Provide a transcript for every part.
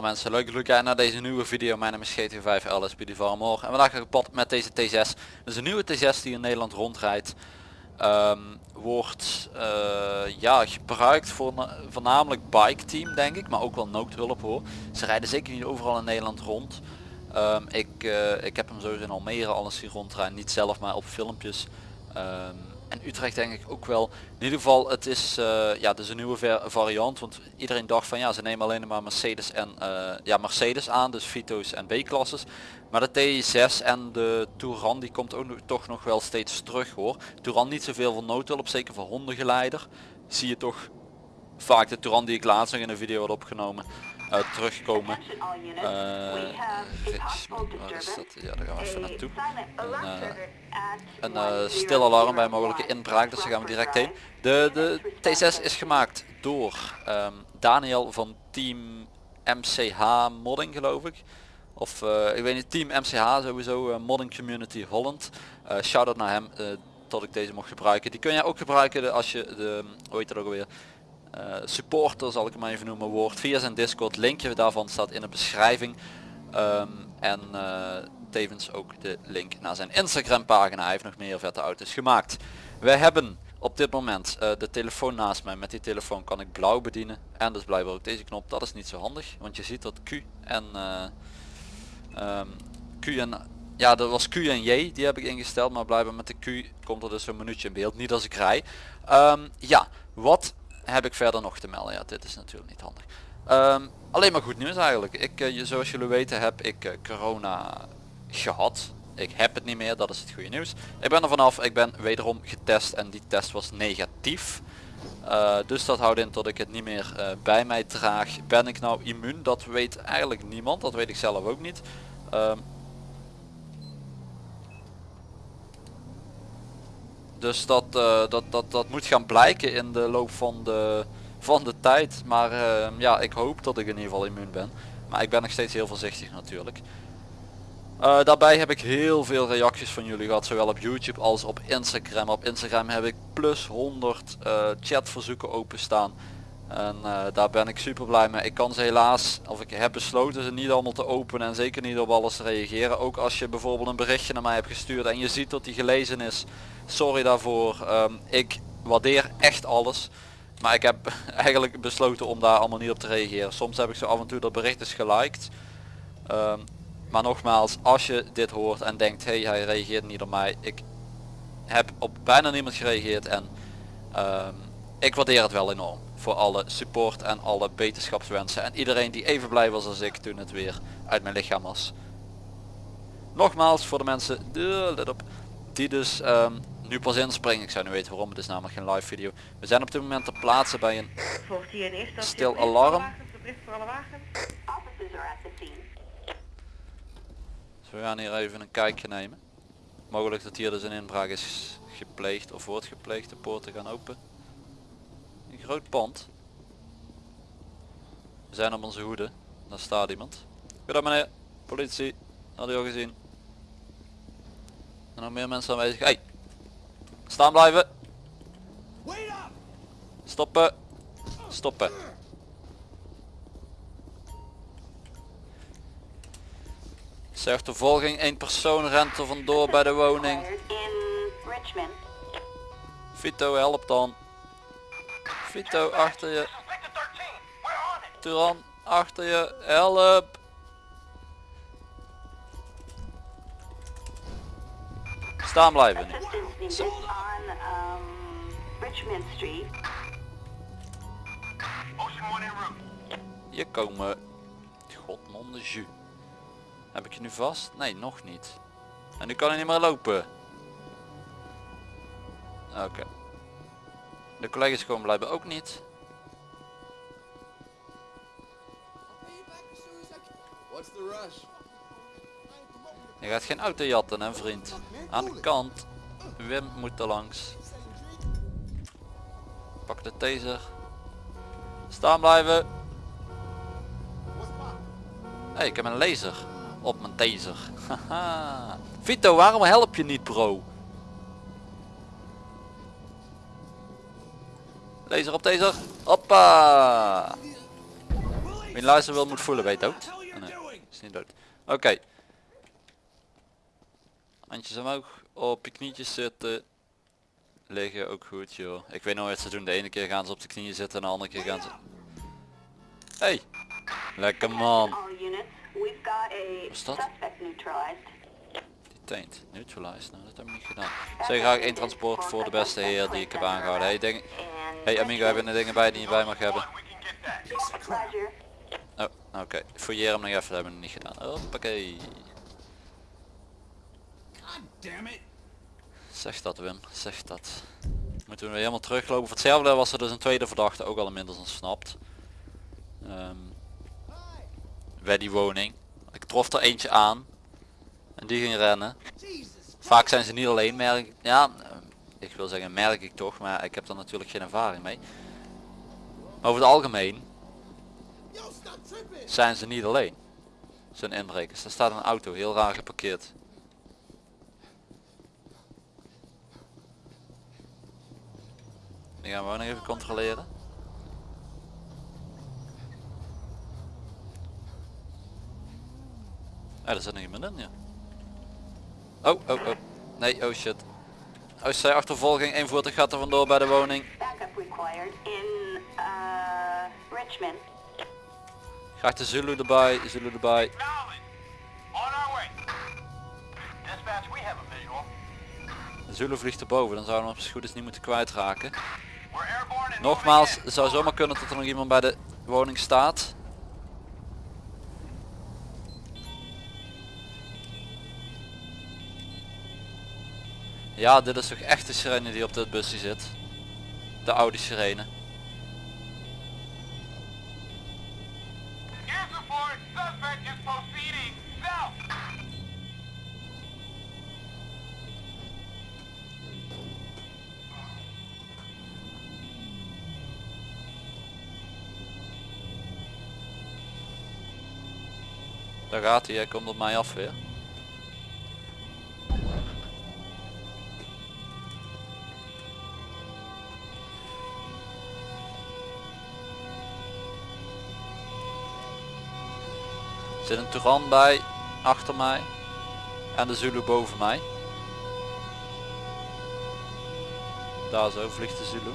Mensen leuk dat jullie kijken naar deze nieuwe video. Mijn naam is GT5 LS Farmor en vandaag ga ik op pad met deze T6. Dus een nieuwe T6 die in Nederland rondrijdt. Ehm, wordt eh, ja, gebruikt voor na- voornamelijk bike team denk ik, maar ook wel noodhulp hoor. Ze rijden zeker niet overal in Nederland rond. Ehm, ik, eh, ik heb hem sowieso in Almere alles zien rondrijden, niet zelf maar op filmpjes. Ehm, en Utrecht denk ik ook wel. In ieder geval, het is, eh, ja, het is een nieuwe variant. Want iedereen dacht van ja, ze nemen alleen maar Mercedes en eh, ja, Mercedes aan, dus Vito's en B-klasses. Maar de T6 en de Touran die komt ook toch nog wel steeds terug hoor. Touran niet zoveel voor noodhulp, zeker voor hondengeleider. Zie je toch vaak de Touran die ik laatst nog in een video had opgenomen terugkomen. Eh, waar is dat? Ja, daar gaan we even naartoe. Een, eh, een eh, stil alarm bij een mogelijke inbraak, dus daar gaan we direct heen. De, de T6 is gemaakt door ehm, Daniel van team MCH Modding geloof ik. Of eh, ik weet niet, team MCH sowieso, eh, Modding Community Holland. Eh shout out naar hem eh, dat ik deze mocht gebruiken. Die kun je ook gebruiken als je de, hoe heet dat ook alweer, eh, supporter zal ik hem even noemen wordt via zijn discord linkje daarvan staat in de beschrijving. Ehm, en eh, tevens ook de link naar zijn instagram pagina. Hij heeft nog meer vette auto's gemaakt. Wij hebben op dit moment eh, de telefoon naast mij. Met die telefoon kan ik blauw bedienen. En dus blijkbaar ook deze knop. Dat is niet zo handig want je ziet dat Q en eh, ehm, Q en ja dat was Q en J die heb ik ingesteld. Maar blijkbaar met de Q komt er dus zo'n minuutje in beeld. Niet als ik rij. Ehm, ja wat heb ik verder nog te melden ja dit is natuurlijk niet handig Ehm, alleen maar goed nieuws eigenlijk ik eh, je- zoals jullie weten heb ik eh, corona gehad ik heb het niet meer dat is het goede nieuws ik ben er vanaf ik ben wederom getest en die test was negatief Uh, dus dat houdt in dat ik het niet meer eh, bij mij draag. Ben ik nou immuun? Dat weet eigenlijk niemand. Dat weet ik zelf ook niet. Ehm, dus dat, eh, dat, dat, dat moet gaan blijken in de loop van de, van de tijd. Maar ehm, ja, ik hoop dat ik in ieder geval immuun ben. Maar ik ben nog steeds heel voorzichtig natuurlijk. Uh, daarbij heb ik heel veel reacties van jullie gehad, zowel op YouTube als op Instagram. Op Instagram heb ik plus 100 uh, chatverzoeken openstaan. En uh, daar ben ik super blij mee. Ik kan ze helaas, of ik heb besloten ze niet allemaal te openen en zeker niet op alles te reageren. Ook als je bijvoorbeeld een berichtje naar mij hebt gestuurd en je ziet dat die gelezen is. Sorry daarvoor. Um, ik waardeer echt alles. Maar ik heb eigenlijk besloten om daar allemaal niet op te reageren. Soms heb ik zo af en toe dat bericht is geliked. Um, maar nogmaals, als je dit hoort en denkt, hé hey, hij reageert niet op mij. Ik heb op bijna niemand gereageerd en um, ik waardeer het wel enorm. Voor alle support en alle beterschapswensen. En iedereen die even blij was als ik toen het weer uit mijn lichaam was. Nogmaals voor de mensen, let op, die dus um, nu pas inspringen. Ik zou nu weten waarom, het is namelijk geen live video. We zijn op dit moment ter plaatse bij een stil alarm. Dus we gaan hier even een kijkje nemen. Mogelijk dat hier dus een inbraak is gepleegd of wordt gepleegd. De poorten gaan open. Groot pand. We zijn op onze hoede. Daar staat iemand. Goedendag meneer. Politie. Had u al gezien. En nog meer mensen aanwezig. Hey. Staan blijven. Stoppen. Stoppen. Zegt de volging, één persoon rent er vandoor bij de woning. Vito, help dan. Vito, achter je. Turan, achter je. Help. Staan blijven nu. Zo. Hier komen. Godmonde jus. Heb ik je nu vast? Nee, nog niet. En nu kan hij niet meer lopen. Oké. Okay. De collega's komen blijven ook niet. Je gaat geen auto jatten hè vriend. Aan de kant. Wim moet er langs. Pak de taser. Staan blijven. Hey, ik heb een laser op mijn taser. Vito, waarom help je niet bro? Laser op taser. Hoppa. Wie luisteren wil moet voelen, weet dood. Oh, nee, is niet dood. Oké. Handjes omhoog, op je knietjes zitten. Liggen ook goed joh. Ik weet nooit wat ze doen. De ene keer gaan ze op de knieën zitten en de andere keer gaan ze... Hey! Lekker man. What's that? suspect neutralized. Nou dat heb ik niet gedaan. Zeg graag één transport voor de beste heer die ik heb aangehouden. Hey, ding. Hey amigo, hebben er dingen bij die je bij mag hebben? Oh, oké. Fouilleer hem nog even, dat hebben we niet gedaan. Hoppakee. Zeg dat Wim, zeg dat. Moeten we weer helemaal teruglopen. Voor hetzelfde was er dus een tweede verdachte ook al inmiddels ontsnapt. Ehm, bij die woning. Ik trof er eentje aan. En die ging rennen. Vaak zijn ze niet alleen merk Ja, ik wil zeggen merk ik toch, maar ik heb er natuurlijk geen ervaring mee. Maar over het algemeen zijn ze niet alleen. Zijn inbrekers. Er staat een auto heel raar geparkeerd. Die gaan we nog even controleren. Ah, er zit nog iemand in, ja. Oh, oh, oh. Nee, oh shit. Zij achtervolging, één voertuig gaat er vandoor bij de woning. Backup required in Richmond. Graag de Zulu erbij, Zulu erbij. Acknowledged. On our way. Dispatch, we have a visual. De Zulu vliegt erboven, dan zouden we hem als het goed is niet moeten kwijtraken. Nogmaals, het zou zomaar kunnen dat er nog iemand bij de woning staat. Ja, dit is toch echt de sirene die op dit busje zit. De oude sirene. Daar gaat hij, hij komt op mij af weer. Er zit een Turan bij, achter mij. En de Zulu boven mij. Daar zo vliegt de Zulu.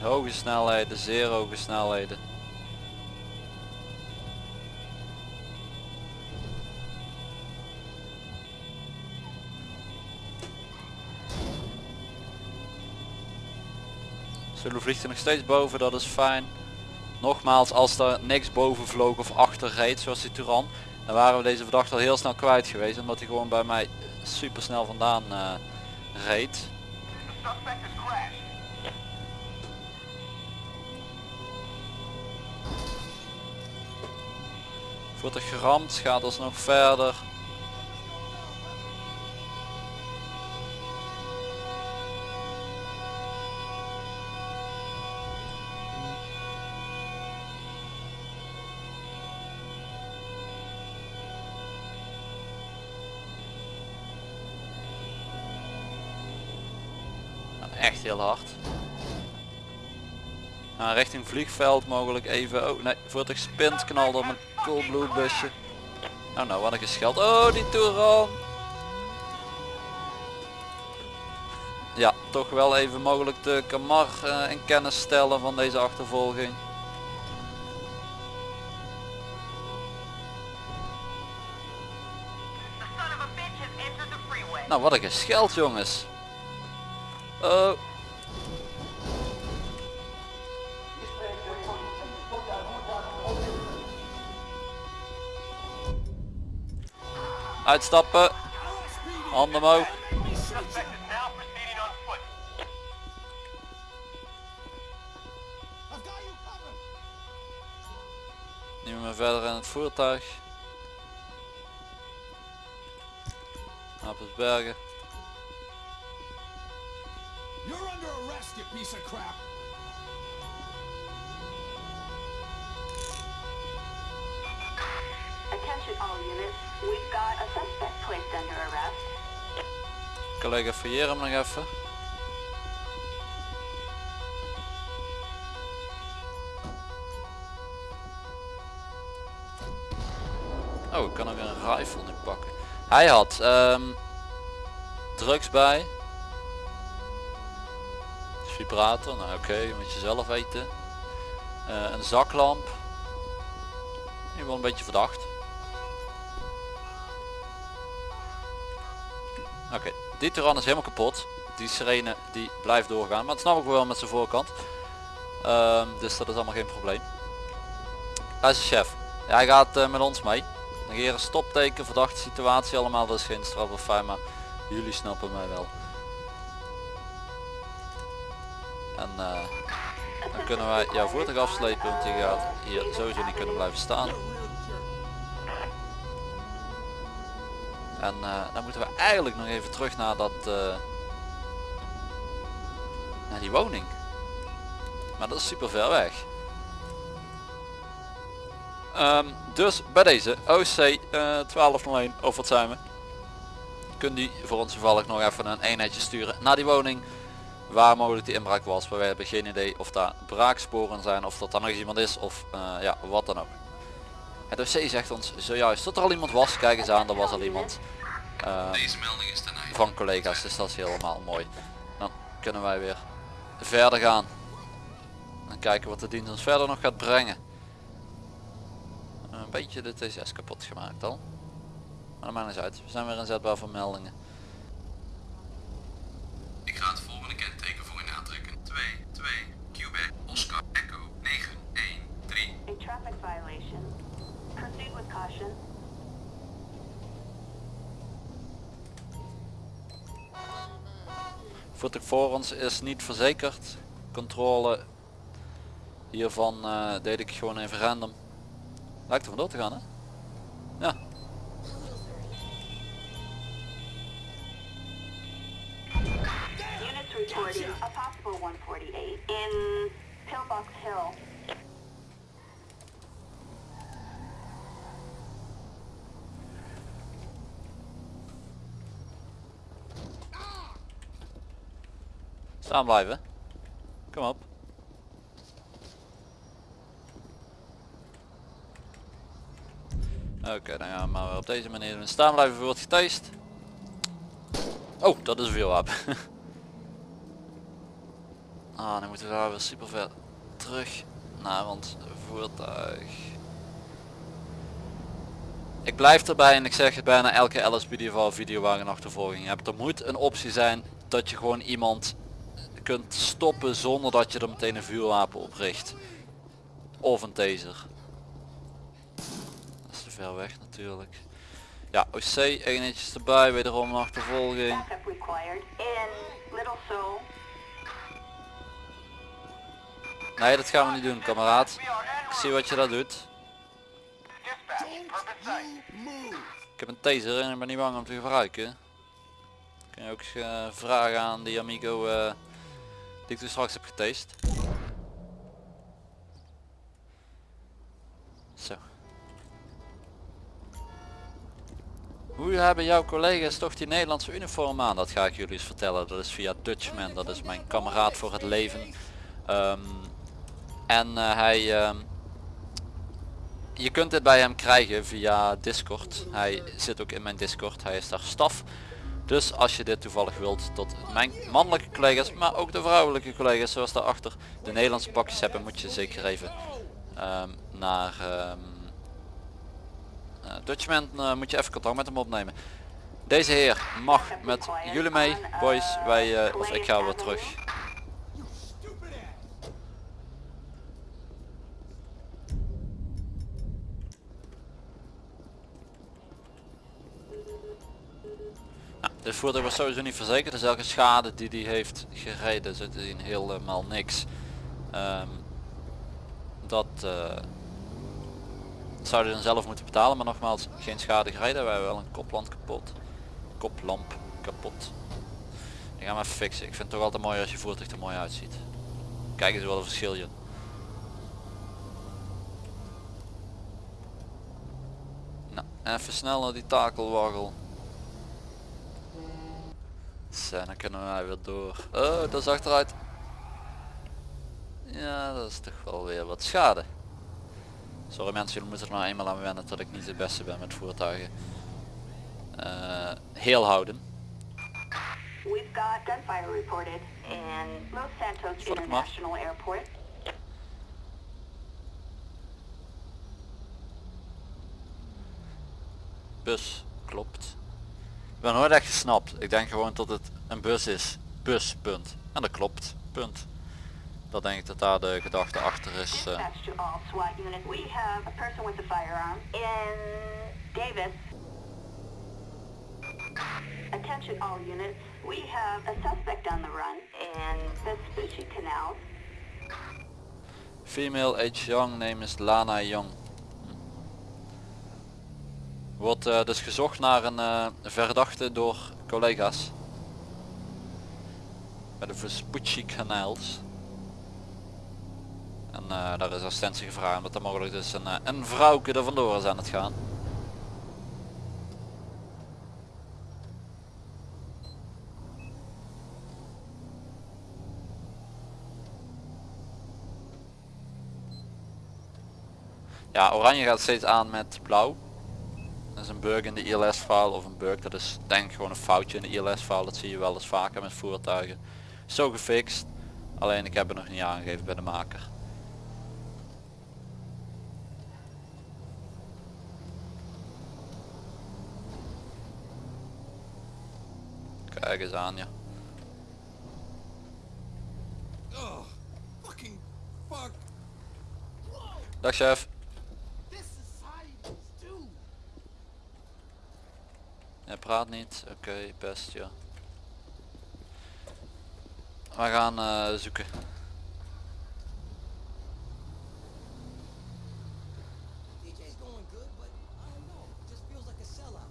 Hoge snelheden, zeer hoge snelheden. Zulu vliegt er nog steeds boven, dat is fijn. Nogmaals, als er niks boven vloog of achter reed, zoals die Turan, dan waren we deze verdachte al heel snel kwijt geweest, omdat hij gewoon bij mij super snel vandaan eh, reed. Voertuig geramd, gaat alsnog verder. Echt heel hard. Nou, richting vliegveld mogelijk even. Oh nee, voertuig spint, knalde op een coolblue busje. Nou nou, wat een gescheld. Oh, die Touran. Ja, toch wel even mogelijk de Kamar eh, in kennis stellen van deze achtervolging. Nou, wat een gescheld jongens. Oh. Uitstappen. Handen omhoog. Nu maar verder in het voertuig. Apelsbergen. you piece of crap! Collega fouilleer hem nog even. Oh, ik kan er weer een rifle pakken. Hij had um, drugs bij, Vibrator, nou oké, moet je zelf weten. Eh, een zaklamp. Ieder geval een beetje verdacht. Oké, die Tyran is helemaal kapot. Die sirene die blijft doorgaan. Maar het snap ik wel met zijn voorkant. Ehm, dus dat is allemaal geen probleem. Luister chef. Hij gaat eh, met ons mee. Negeren stopteken, verdachte situatie allemaal. Dat is geen straf of fijn, maar jullie snappen mij wel. En eh, dan kunnen wij jouw voertuig afslepen. Want je gaat hier sowieso niet kunnen blijven staan. En eh, dan moeten we eigenlijk nog even terug naar dat eh, naar die woning. Maar dat is super ver weg. Ehm, dus bij deze OC eh 1201 of wat zijn we? Kunt u voor ons toevallig nog even een eenheidje sturen naar die woning waar mogelijk die inbraak was. Maar wij hebben geen idee of daar braaksporen zijn of dat er nog iemand is of eh, ja wat dan ook. Het OC zegt ons zojuist dat er al iemand was. Kijk eens aan, er was al iemand. Deze melding is ten einde. van collega's, dus dat is helemaal mooi. Dan kunnen wij weer verder gaan. En kijken wat de dienst ons verder nog gaat brengen. Een beetje de T6 kapot gemaakt al. Maar dat maakt niet uit. We zijn weer inzetbaar voor meldingen. Ik ga het volgende kenteken voor u aantrekken. 2, 2, Quebec, Oscar, Echo, 9, 1, 3. A traffic violation. Proceed with caution. Voertuig voor ons is niet verzekerd. Controle hiervan eh, deed ik gewoon even random. Lijkt er vandoor te gaan hè? Pillbox Hill. Staan blijven. Kom op. Oké, dan gaan we maar weer op deze manier. Staan blijven wordt getast. Oh, dat is een vuurwapen. ah, dan moeten we daar weer super ver terug naar ons voertuig. Ik blijf erbij en ik zeg het bijna elke LSPD videowagen achtervolging hebt. Er moet een optie zijn dat je gewoon iemand kunt stoppen zonder dat je er meteen een vuurwapen op richt. Of een taser. Dat is te ver weg natuurlijk. Ja, OC, eenheidjes erbij, wederom een achtervolging. Nee, dat gaan we niet doen, kameraad. Ik zie wat je daar doet. Ik heb een taser en ik ben niet bang om te gebruiken. Kun je ook eh, vragen aan die amigo eh, die ik toen straks heb getast. Zo. Hoe hebben jouw collega's toch die Nederlandse uniform aan? Dat ga ik jullie eens vertellen. Dat is via Dutchman. Dat is mijn kameraad voor het leven. Ehm, en eh, hij... ehm, je kunt dit bij hem krijgen via Discord. Hij zit ook in mijn Discord. Hij is daar staf. Dus als je dit toevallig wilt tot mijn mannelijke collega's, maar ook de vrouwelijke collega's zoals daarachter de Nederlandse pakjes hebben, moet je zeker even ehm, naar ehm eh, Dutchman eh, moet je even contact met hem opnemen. Deze heer mag met jullie mee, boys. Wij, of ik ga weer terug. Dit voertuig was sowieso niet verzekerd, dus elke schade die die heeft gereden zit in helemaal niks. Ehm, dat eh, zou hij dan zelf moeten betalen, maar nogmaals geen schade gereden. Wij hebben wel een koplamp kapot. Koplamp kapot. Die gaan we even fixen. Ik vind het toch altijd mooi als je voertuig er mooi uitziet. Kijk eens wat een verschil je. Nou, Even snel naar die takelwaggel. Zo, dan kunnen wij weer door. Oh, dat is achteruit. Ja, dat is toch wel weer wat schade. Sorry mensen, jullie moeten er nou eenmaal aan wennen dat ik niet de beste ben met voertuigen. Eh, heel houden. We've got gunfire reported in Los Santos. International Airport. Bus, klopt. Ik ben nooit echt gesnapt. Ik denk gewoon dat het een bus is. Bus, punt. En dat klopt, punt. Dat denk ik dat daar de gedachte achter is. eh. Attention all units. We have a suspect on the run in Vespucci Canal. Female age young, name is Lana Young. Wordt eh, dus gezocht naar een eh, verdachte door collega's. Bij de Vespucci Canals. En eh, daar is assistentie gevraagd omdat er mogelijk dus een, een vrouwke er vandoor is aan het gaan. Ja, oranje gaat steeds aan met blauw. Is een bug in de ILS file of een bug, dat is denk gewoon een foutje in de ILS file. Dat zie je wel eens vaker met voertuigen. Zo gefixt. Alleen ik heb het nog niet aangegeven bij de maker. Kijk eens aan ja. Oh, fucking fuck. Dag chef. Hij praat niet. Oké, best ja. We gaan eh, zoeken. DJ's going good, but I don't know. It just feels like a sellout.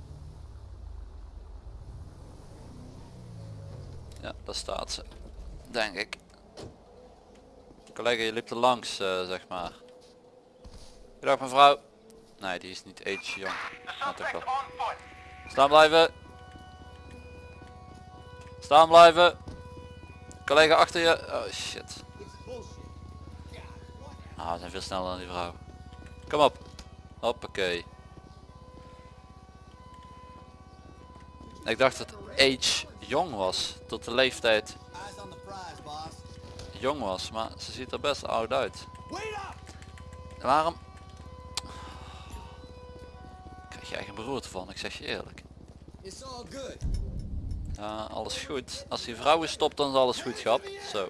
Ja, daar staat ze. Denk ik. Collega, je liep er langs, eh, zeg maar. Goedendag mevrouw. Nee, die is niet age jong. Toch wel. Staan blijven. Staan blijven. Collega achter je. Oh shit. Ah, we zijn veel sneller dan die vrouw. Kom op. Hoppakee. Ik dacht dat age jong was. Tot de leeftijd jong was. Maar ze ziet er best oud uit. Waarom? Krijg je eigen beroerte van, ik zeg je eerlijk. Ja, alles goed. Als die vrouwen stopt dan is alles goed grap. Zo.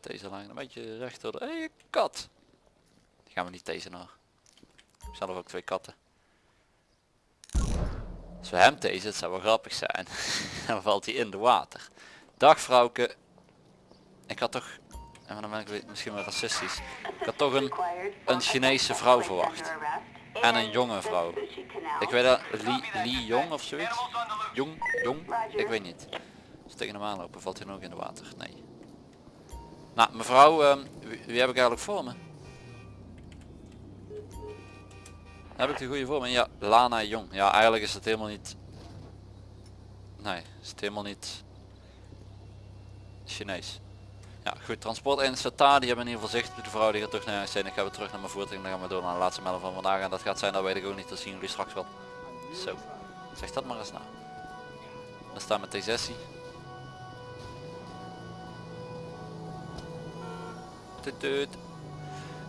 Deze lang een beetje recht door de... Hey, kat! Die gaan we niet deze nog. Ik zelf ook twee katten. Als we hem deze, het zou wel grappig zijn. dan valt hij in de water. Dag vrouwke. Ik had toch... En dan ben ik misschien wel racistisch. Ik had toch een... een Chinese vrouw verwacht. En een jonge vrouw. Ik weet dat... Li, Li Jong of zoiets? Jong? Jong? Ik weet niet. Als tegen hem aanlopen valt hij ook in de water? Nee. Nou mevrouw, ehm, wie, wie heb ik eigenlijk voor me? Heb ik de goede voor me? Ja, Lana Jong. Ja, eigenlijk is het helemaal niet... Nee, is het helemaal niet... Chinees. Ja, goed. Transport 1 staat daar. Die hebben in ieder geval zicht. De vrouw die gaat terug naar zijn. Ik ga weer terug naar mijn voertuig. En dan gaan we door naar de laatste melding van vandaag. En dat gaat zijn, dat weet ik ook niet. Dat zien jullie straks wel. Zo. Zeg dat maar eens na. Dan staan met T6. Toet, toet.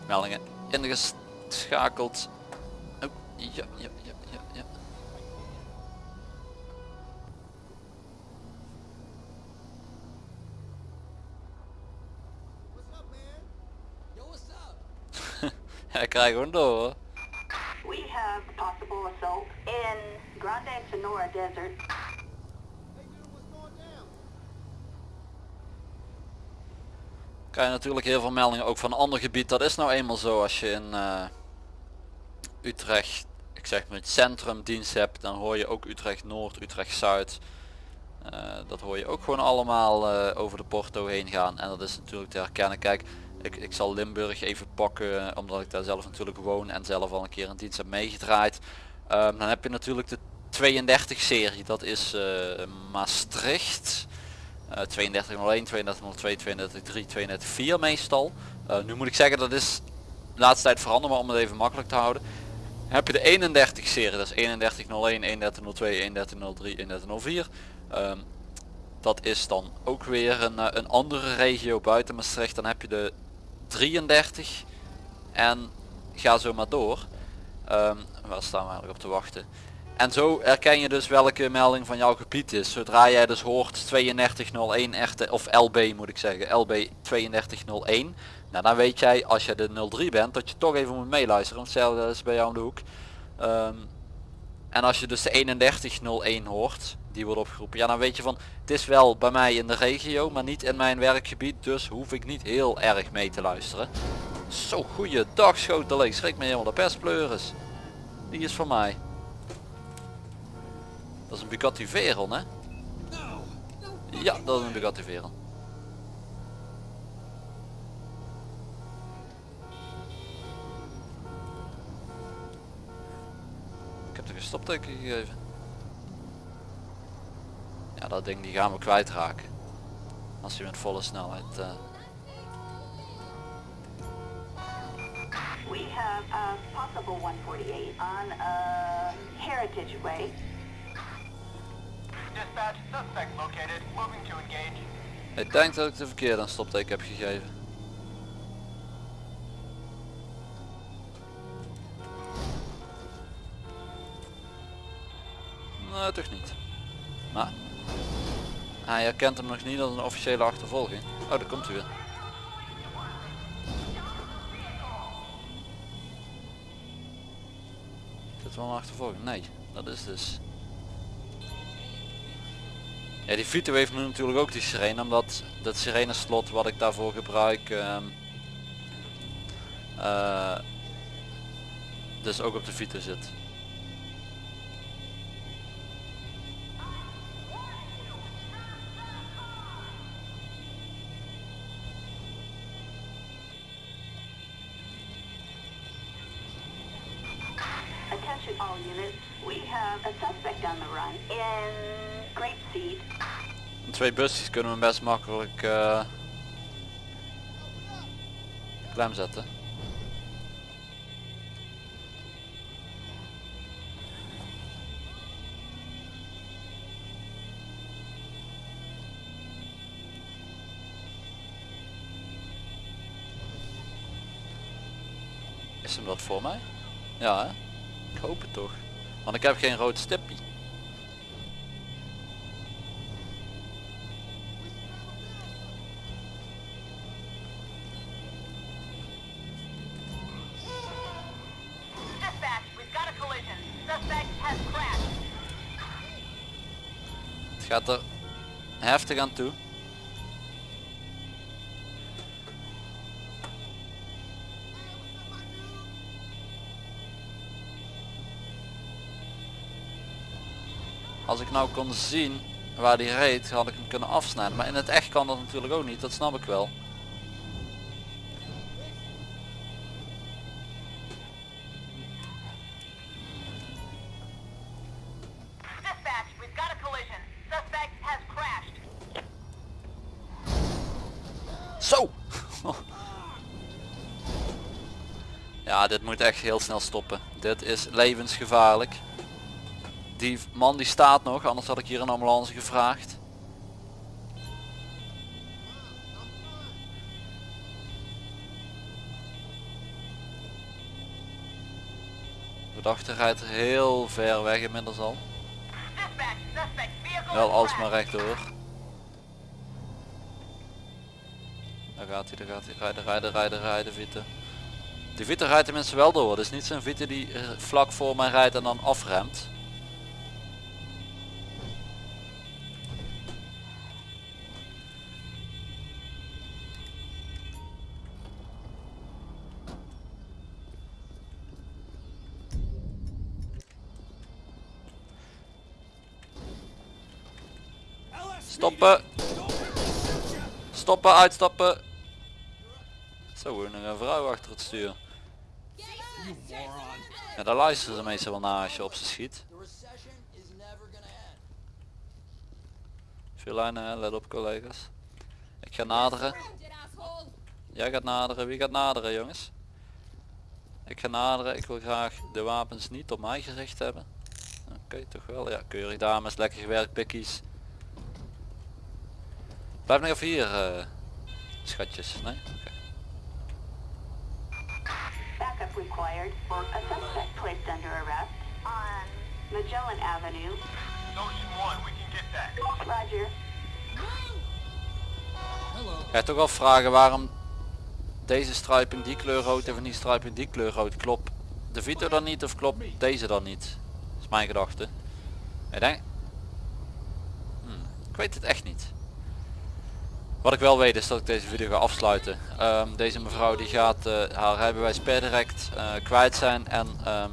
Meldingen ingeschakeld. Oh, ja, ja, ja, what's up? Ja, ik krijg gewoon door hoor. We have possible assault in Grande Sonora Desert. Krijg je natuurlijk heel veel meldingen ook van een ander gebied. Dat is nou eenmaal zo als je in eh, Utrecht, ik zeg maar het centrum dienst hebt, dan hoor je ook Utrecht Noord, Utrecht Zuid. Eh, dat hoor je ook gewoon allemaal eh, over de porto heen gaan en dat is natuurlijk te herkennen. Kijk, Ik, ik zal Limburg even pakken omdat ik daar zelf natuurlijk woon en zelf al een keer een dienst heb meegedraaid. Ehm, dan heb je natuurlijk de 32 serie, dat is eh, Maastricht. Eh 3201, 3202, 3203, 3204 meestal. Eh, nu moet ik zeggen dat is de laatste tijd veranderd, maar om het even makkelijk te houden. Heb je de 31 serie, dat is 3101, 3102, 3103, 3104. Ehm, dat is dan ook weer een, eh, een andere regio buiten Maastricht. Dan heb je de 33 en ga zo maar door. Ehm, waar staan we eigenlijk op te wachten? En zo herken je dus welke melding van jouw gebied is. Zodra jij dus hoort 3201 echte, of LB moet ik zeggen, LB 3201. Nou dan weet jij als je de 03 bent dat je toch even moet meeluisteren. Want hetzelfde is bij jou om de hoek. Ehm, en als je dus de 3101 hoort, die wordt opgeroepen. Ja dan weet je van, het is wel bij mij in de regio, maar niet in mijn werkgebied. Dus hoef ik niet heel erg mee te luisteren. Zo, goeiedag schoteling. Schrik me helemaal de perspleuris. Die is van mij. Dat is een Bugatti Veyron hè? Ja, dat is een Bugatti Veyron. Ik heb er een stopteken gegeven. Ja, dat ding die gaan we kwijtraken. Als hij met volle snelheid... eh, We have a possible 148 on uh, Heritage Way. Dispatch, suspect located. Moving to engage. Ik denk dat ik de verkeerde een stopteken heb gegeven. Nee, toch niet. Maar hij herkent hem nog niet als een officiële achtervolging. Oh, daar komt hij weer. Is wel een achtervolging? Nee, dat is dus... Ja, die Vito heeft nu natuurlijk ook die sirene, omdat dat sirene slot wat ik daarvoor gebruik, ehm, eh, dus ook op de Vito zit. A suspect on the run in Grapeseed. Twee busjes kunnen we best makkelijk eh klem zetten. Is hem dat voor mij? Ja hè? Ik hoop het toch. Want ik heb geen rood crashed. Het gaat er heftig aan toe. Ik nou kon zien waar die reed, had ik hem kunnen afsnijden. Maar in het echt kan dat natuurlijk ook niet, dat snap ik wel. Zo! Ja, dit moet echt heel snel stoppen. Dit is levensgevaarlijk. Die man die staat nog, anders had ik hier een ambulance gevraagd. Verdachte rijdt heel ver weg inmiddels al. Wel alsmaar rechtdoor. Daar gaat hij, daar gaat hij. Rijden, rijden, rijden, rijden, Vite. Die Vite rijdt tenminste wel door. Het is niet zo'n Vite die eh, vlak voor mij rijdt en dan afremt. Stoppen! Uitstappen! Zo, een vrouw achter het stuur. Ja, daar luisteren ze meestal wel naar als je op ze schiet. Veel lijnen, let op collega's. Ik ga naderen. Jij gaat naderen. Wie gaat naderen jongens? Ik ga naderen. Ik wil graag de wapens niet op mij gericht hebben. Oké, toch wel. Ja, keurig dames. Lekker gewerkt pikkies. Blijf nog even hier, eh, schatjes. Nee? Oké. Backup required for a suspect placed under arrest on Magellan Avenue. Ocean 1, we can get that. Roger. Ga je toch wel vragen waarom deze striping die kleur rood en van die striping die kleur rood klopt de Vito dan niet of klopt deze dan niet? Dat is mijn gedachte. Ik denk... Hmm, ik weet het echt niet. Wat ik wel weet is dat ik deze video ga afsluiten. Ehm, deze mevrouw die gaat eh, haar rijbewijs per direct eh, kwijt zijn en ehm,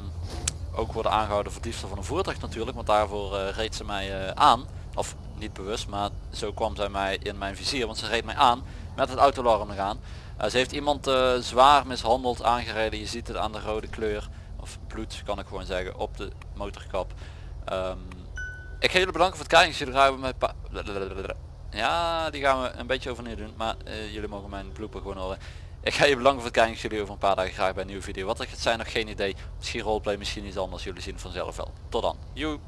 ook worden aangehouden voor diefstal van een voertuig natuurlijk, want daarvoor eh, reed ze mij aan. Of niet bewust, maar zo kwam zij mij in mijn vizier, want ze reed mij aan met het autoalarm nog aan. Ze heeft iemand zwaar mishandeld, aangereden, je ziet het aan de rode kleur, of bloed kan ik gewoon zeggen, op de motorkap. Ehm, ik ga jullie bedanken voor het kijken, jullie gaan met ja, die gaan we een beetje overnieuw doen, maar eh, jullie mogen mijn blooper gewoon horen. Ik ga je bedanken voor het kijken, jullie over een paar dagen graag bij een nieuwe video. Wat er gaat zijn, nog geen idee. Misschien roleplay, misschien iets anders, jullie zien het vanzelf wel. Tot dan. Joe.